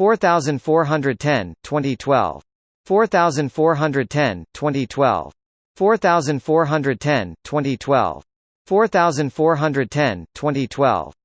4410 2012 4410 2012 4410 2012 4410 2012